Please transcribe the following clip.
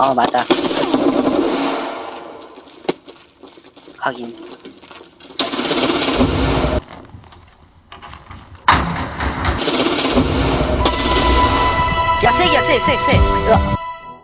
어 맞아. 확인. 야 세기야 세세세.